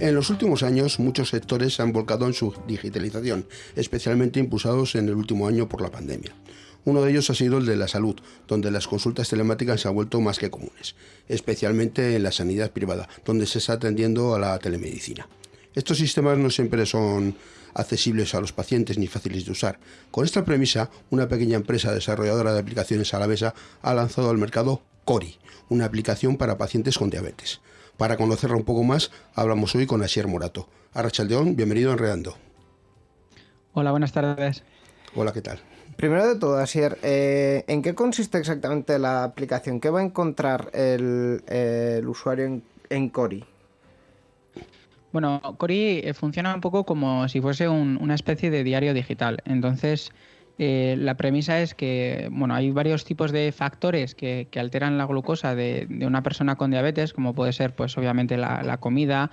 En los últimos años, muchos sectores se han volcado en su digitalización, especialmente impulsados en el último año por la pandemia. Uno de ellos ha sido el de la salud, donde las consultas telemáticas se han vuelto más que comunes, especialmente en la sanidad privada, donde se está atendiendo a la telemedicina. Estos sistemas no siempre son accesibles a los pacientes ni fáciles de usar. Con esta premisa, una pequeña empresa desarrolladora de aplicaciones alavesa ha lanzado al mercado Cori, una aplicación para pacientes con diabetes. Para conocerla un poco más, hablamos hoy con Asier Morato. Arrachaldeón, bienvenido a Enredando. Hola, buenas tardes. Hola, ¿qué tal? Primero de todo, Asier, eh, ¿en qué consiste exactamente la aplicación? ¿Qué va a encontrar el, usuario en, Cori? Bueno, Cori eh, funciona un poco como si fuese una especie de diario digital. Entonces, eh, la premisa es que bueno, hay varios tipos de factores que, alteran la glucosa de, una persona con diabetes, como puede ser, pues obviamente, la, comida,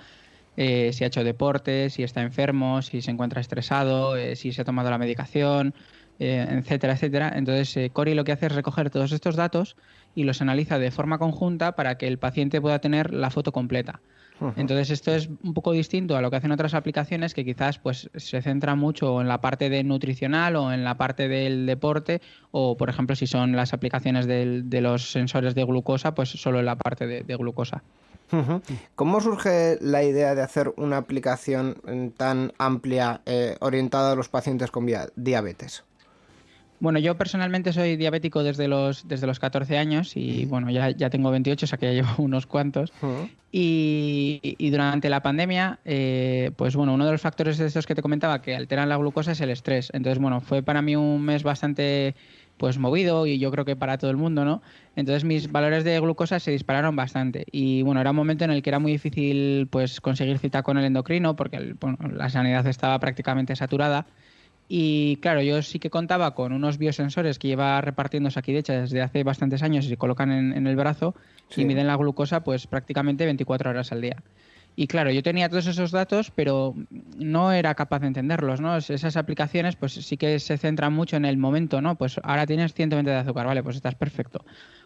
eh, si ha hecho deporte, si está enfermo, si se encuentra estresado, eh, si se ha tomado la medicación, etcétera, etcétera. Entonces, Cori lo que hace es recoger todos estos datos y los analiza de forma conjunta para que el paciente pueda tener la foto completa. Entonces esto es un poco distinto a lo que hacen otras aplicaciones que quizás pues se centra mucho en la parte de nutricional o en la parte del deporte o por ejemplo si son las aplicaciones de los sensores de glucosa pues solo en la parte de, glucosa. ¿Cómo surge la idea de hacer una aplicación tan amplia eh, orientada a los pacientes con diabetes? Bueno, yo personalmente soy diabético desde los, desde los 14 años y bueno, ya, ya tengo 28, o sea que ya llevo unos cuantos. y, durante la pandemia, eh, pues bueno, uno de los factores de estos que te comentaba que alteran la glucosa es el estrés. Entonces, bueno, fue para mí un mes bastante pues movido y yo creo que para todo el mundo, ¿no? Entonces mis valores de glucosa se dispararon bastante y bueno, era un momento en el que era muy difícil pues conseguir cita con el endocrino porque la sanidad estaba prácticamente saturada y claro, yo sí que contaba con unos biosensores que lleva repartiendo Sakidecha desde hace bastantes años y se colocan en, el brazo y miden la glucosa pues prácticamente 24 horas al día. Y claro, yo tenía todos esos datos, pero no era capaz de entenderlos, ¿no? Esas aplicaciones pues sí que se centran mucho en el momento, ¿no? Pues ahora tienes 120 de azúcar, vale, pues estás perfecto.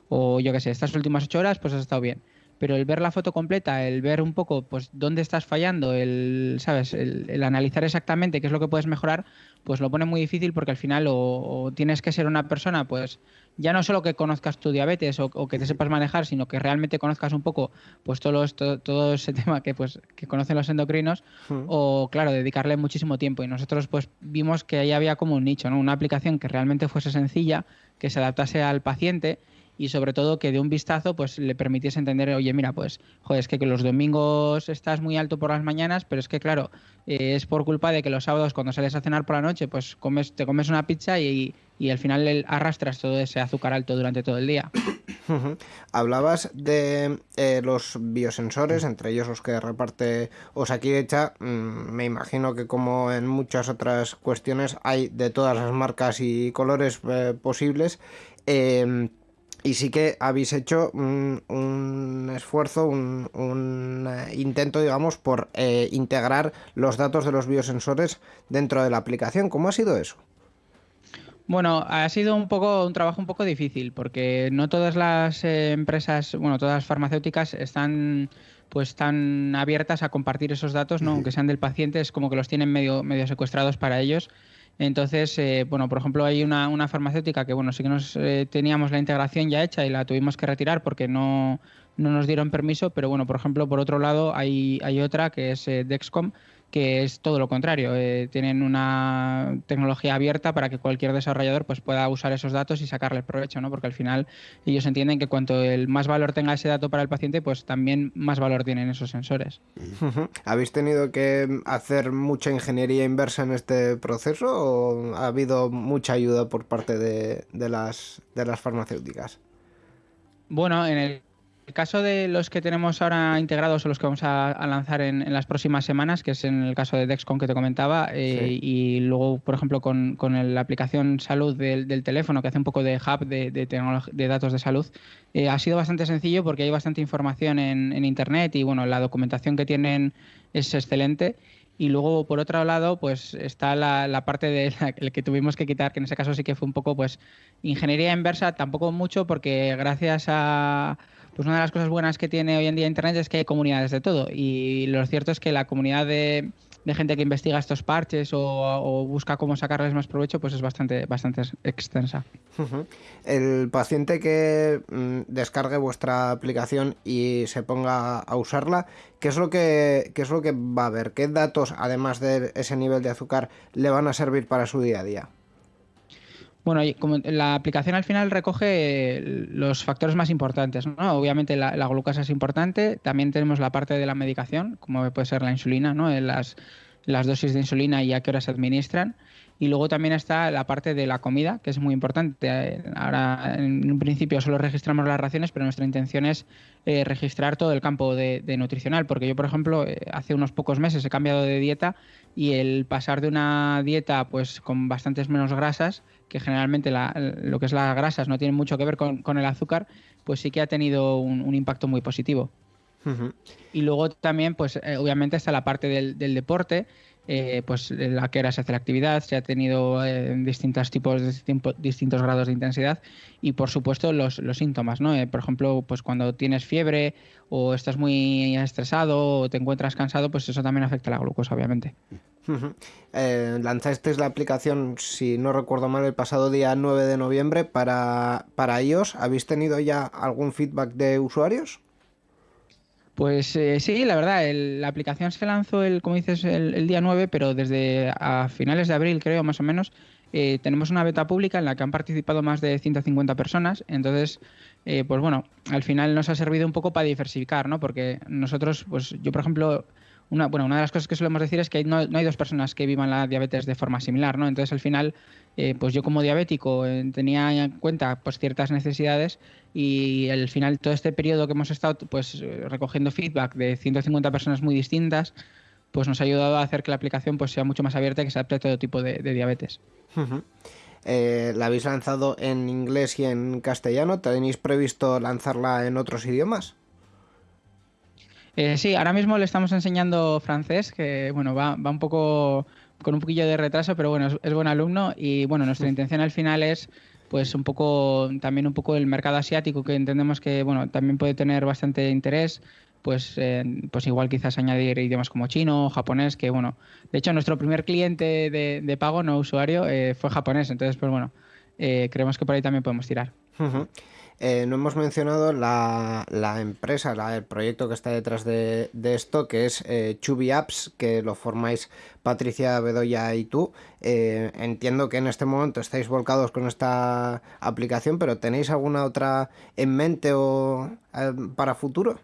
O yo qué sé, estas últimas 8 horas pues has estado bien pero el ver la foto completa, el ver un poco pues dónde estás fallando, el, ¿sabes? El, analizar exactamente qué es lo que puedes mejorar, pues lo pone muy difícil porque al final o, tienes que ser una persona, pues ya no solo que conozcas tu diabetes o, que te sepas manejar, sino que realmente conozcas un poco pues todo, todo, ese tema que pues que conocen los endocrinos hmm. o claro, dedicarle muchísimo tiempo y nosotros pues vimos que ahí había como un nicho, ¿no? Una aplicación que realmente fuese sencilla, que se adaptase al paciente y sobre todo que de un vistazo pues le permitiese entender, oye, mira, pues, joder, es que, los domingos estás muy alto por las mañanas, pero es que, claro, eh, es por culpa de que los sábados cuando sales a cenar por la noche, pues comes, te comes una pizza y, y al final arrastras todo ese azúcar alto durante todo el día. Hablabas de eh, los biosensores, entre ellos los que reparte Osakidecha. Mm, me imagino que como en muchas otras cuestiones hay de todas las marcas y colores eh, posibles. Eh, y sí que habéis hecho un, esfuerzo, un, eh, intento, digamos, por eh, integrar los datos de los biosensores dentro de la aplicación. ¿Cómo ha sido eso? Bueno, ha sido un poco un trabajo un poco difícil porque no todas las eh, empresas, bueno, todas las farmacéuticas están pues tan abiertas a compartir esos datos, ¿no? Aunque sean del paciente, es como que los tienen medio medio secuestrados para ellos entonces, eh, bueno, por ejemplo, hay una, una, farmacéutica que, bueno, sí que nos eh, teníamos la integración ya hecha y la tuvimos que retirar porque no, no nos dieron permiso, pero bueno, por ejemplo, por otro lado, hay, hay otra que es eh, Dexcom, que es todo lo contrario. Eh, tienen una tecnología abierta para que cualquier desarrollador pues, pueda usar esos datos y sacarle provecho, ¿no? porque al final ellos entienden que cuanto el más valor tenga ese dato para el paciente, pues también más valor tienen esos sensores. ¿Habéis tenido que hacer mucha ingeniería inversa en este proceso o ha habido mucha ayuda por parte de, de las, de las farmacéuticas? Bueno, en el el caso de los que tenemos ahora integrados o los que vamos a, lanzar en, las próximas semanas, que es en el caso de Dexcom que te comentaba, eh, y luego, por ejemplo, con, la aplicación salud del, teléfono, que hace un poco de hub de, de datos de salud, eh, ha sido bastante sencillo porque hay bastante información en, Internet y bueno, la documentación que tienen es excelente. Y luego, por otro lado, pues está la, parte de la, que tuvimos que quitar, que en ese caso sí que fue un poco, pues, ingeniería inversa, tampoco mucho, porque gracias a pues una de las cosas buenas que tiene hoy en día Internet es que hay comunidades de todo. Y lo cierto es que la comunidad de, gente que investiga estos parches o, busca cómo sacarles más provecho, pues es bastante, bastante extensa. El paciente que mm, descargue vuestra aplicación y se ponga a usarla, ¿qué es lo que, qué es lo que va a ver? ¿Qué datos, además de ese nivel de azúcar, le van a servir para su día a día? Bueno, como la aplicación al final recoge los factores más importantes, ¿no? Obviamente la, glucosa es importante, también tenemos la parte de la medicación, como puede ser la insulina, ¿no? Las, las dosis de insulina y a qué hora se administran. Y luego también está la parte de la comida, que es muy importante. Ahora, en un principio, solo registramos las raciones, pero nuestra intención es eh, registrar todo el campo de, nutricional. Porque yo, por ejemplo, eh, hace unos pocos meses he cambiado de dieta y el pasar de una dieta pues con bastantes menos grasas, que generalmente lo que es las grasas no tiene mucho que ver con, el azúcar, pues sí que ha tenido un, impacto muy positivo. Y luego también, pues eh, obviamente está la parte del, del deporte, eh, pues la que era se hace la actividad, se ha tenido eh, distintos tipos, de, distintos grados de intensidad y por supuesto los, síntomas, ¿no? Eh, por ejemplo, pues cuando tienes fiebre o estás muy estresado o te encuentras cansado, pues eso también afecta a la glucosa, obviamente. lanzasteis la aplicación, si no recuerdo mal, el pasado día 9 de noviembre para, para ellos. ¿Habéis tenido ya algún feedback de usuarios? Pues eh, sí, la verdad, la aplicación se lanzó, el, como dices, el, día 9, pero desde a finales de abril, creo, más o menos, eh, tenemos una beta pública en la que han participado más de 150 personas. Entonces, eh, pues bueno, al final nos ha servido un poco para diversificar, ¿no? Porque nosotros, pues yo, por ejemplo, una, bueno, una de las cosas que solemos decir es que no, hay dos personas que vivan la diabetes de forma similar, ¿no? Entonces, al final, eh, pues yo como diabético eh, tenía en cuenta pues ciertas necesidades y al final todo este periodo que hemos estado pues eh, recogiendo feedback de 150 personas muy distintas, pues nos ha ayudado a hacer que la aplicación pues sea mucho más abierta y que se adapte a todo tipo de, diabetes. ¿La habéis lanzado en inglés y en castellano? ¿Tenéis previsto lanzarla en otros idiomas? Eh, sí, ahora mismo le estamos enseñando francés, que bueno, va, va un poco con un poquillo de retraso, pero bueno, es, buen alumno y bueno, nuestra intención al final es pues un poco también un poco el mercado asiático que entendemos que bueno, también puede tener bastante interés, pues eh, pues igual quizás añadir idiomas como chino, japonés, que bueno, de hecho nuestro primer cliente de, pago no usuario eh, fue japonés, entonces pues bueno, creemos que por ahí también podemos tirar. Eh, no hemos mencionado la, empresa, el proyecto que está detrás de, esto, que es eh, Chubby Apps, que lo formáis Patricia Bedoya y tú. Eh, entiendo que en este momento estáis volcados con esta aplicación, pero ¿tenéis alguna otra en mente o para futuro?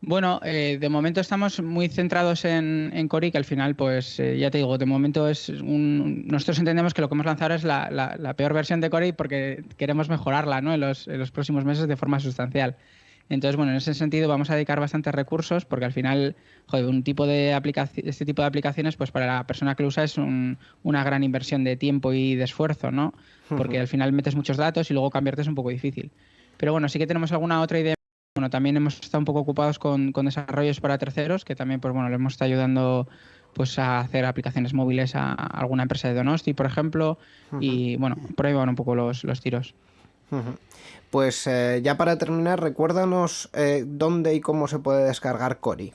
Bueno, eh, de momento estamos muy centrados en, en Cori, que al final, pues eh, ya te digo, de momento es un. Nosotros entendemos que lo que hemos lanzado es la, peor versión de Cori porque queremos mejorarla ¿no? en, los, en los próximos meses de forma sustancial. Entonces, bueno, en ese sentido vamos a dedicar bastantes recursos porque al final, joder, un tipo de este tipo de aplicaciones, pues para la persona que lo usa es una gran inversión de tiempo y de esfuerzo, ¿no? Porque al final metes muchos datos y luego cambiarte es un poco difícil. Pero bueno, sí que tenemos alguna otra idea bueno, también hemos estado un poco ocupados con, desarrollos para terceros, que también, pues bueno, le hemos estado ayudando pues a hacer aplicaciones móviles a, alguna empresa de Donosti, por ejemplo, y bueno, por ahí van un poco los, tiros. Pues eh, ya para terminar, recuérdanos eh, dónde y cómo se puede descargar Cori.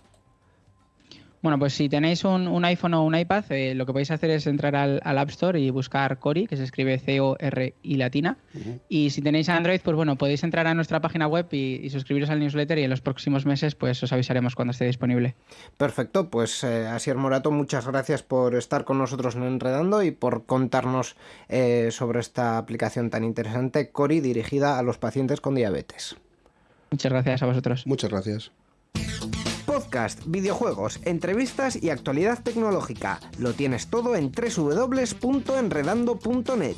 Bueno, pues si tenéis un, iPhone o un iPad, eh, lo que podéis hacer es entrar al, App Store y buscar Cori, que se escribe C-O-R-I latina. Y si tenéis Android, pues bueno, podéis entrar a nuestra página web y, suscribiros al newsletter y en los próximos meses pues os avisaremos cuando esté disponible. Perfecto, pues eh, Asier Morato, muchas gracias por estar con nosotros en Enredando y por contarnos eh, sobre esta aplicación tan interesante, Cori, dirigida a los pacientes con diabetes. Muchas gracias a vosotros. Muchas gracias podcast, videojuegos, entrevistas y actualidad tecnológica. Lo tienes todo en www.enredando.net.